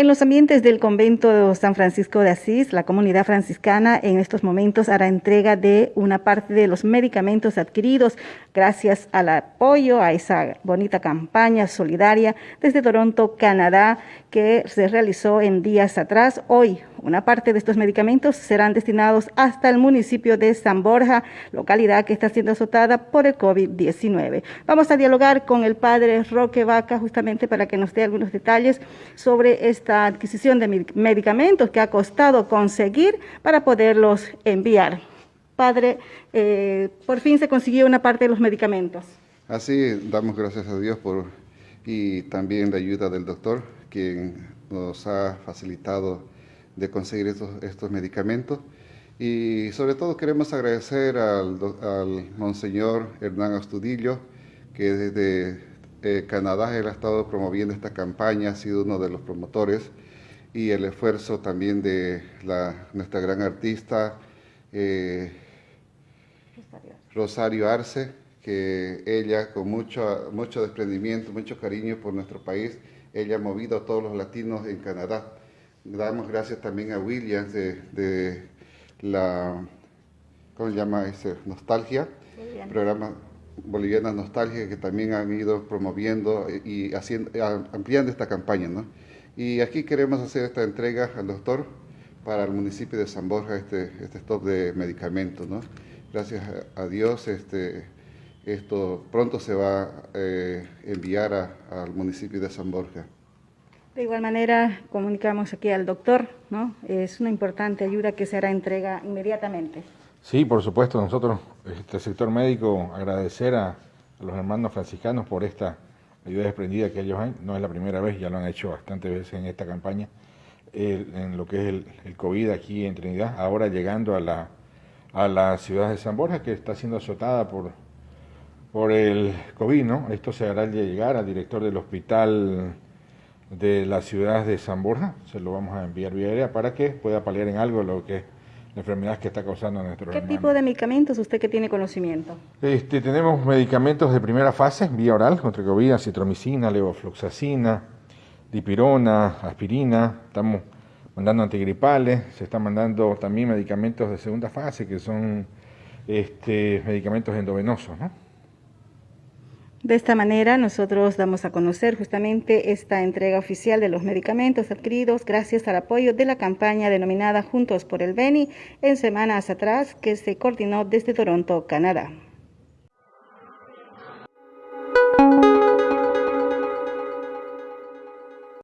En los ambientes del convento de San Francisco de Asís, la comunidad franciscana en estos momentos hará entrega de una parte de los medicamentos adquiridos gracias al apoyo a esa bonita campaña solidaria desde Toronto, Canadá, que se realizó en días atrás. Hoy, una parte de estos medicamentos serán destinados hasta el municipio de San Borja, localidad que está siendo azotada por el COVID-19. Vamos a dialogar con el padre Roque Vaca justamente para que nos dé algunos detalles sobre esta adquisición de medicamentos que ha costado conseguir para poderlos enviar. Padre, eh, por fin se consiguió una parte de los medicamentos. Así damos gracias a Dios por y también la ayuda del doctor, quien nos ha facilitado de conseguir estos, estos medicamentos. Y sobre todo queremos agradecer al, al Monseñor Hernán Astudillo, que desde eh, Canadá él ha estado promoviendo esta campaña, ha sido uno de los promotores y el esfuerzo también de nuestra gran artista eh, Rosario Arce, que ella con mucho, mucho desprendimiento, mucho cariño por nuestro país, ella ha movido a todos los latinos en Canadá. Damos gracias también a Williams de, la, ¿cómo se llama ese? Nostalgia, programa bolivianas nostálgicas que también han ido promoviendo y haciendo, ampliando esta campaña. ¿no? Y aquí queremos hacer esta entrega al doctor para el municipio de San Borja, este, este stop de medicamentos. ¿no? Gracias a Dios, este, esto pronto se va a eh, enviar al municipio de San Borja. De igual manera, comunicamos aquí al doctor, ¿no? Es una importante ayuda que se hará entrega inmediatamente. Sí, por supuesto, nosotros, este sector médico, agradecer a, los hermanos franciscanos por esta ayuda desprendida que ellos han, no es la primera vez, ya lo han hecho bastantes veces en esta campaña, en lo que es el, COVID aquí en Trinidad, ahora llegando a la, a la ciudad de San Borja, que está siendo azotada por, por el COVID, ¿no? Esto se hará llegar al director del hospital de la ciudad de San Borja, se lo vamos a enviar vía aérea para que pueda paliar en algo lo que la enfermedad que está causando nuestro ¿Qué tipo de medicamentos usted que tiene conocimiento? Este, tenemos medicamentos de primera fase, vía oral, contra COVID, citromicina, levofloxacina, dipirona, aspirina, estamos mandando antigripales, se están mandando también medicamentos de segunda fase, que son este, medicamentos endovenosos, ¿no? De esta manera nosotros damos a conocer justamente esta entrega oficial de los medicamentos adquiridos gracias al apoyo de la campaña denominada Juntos por el Beni en semanas atrás que se coordinó desde Toronto, Canadá.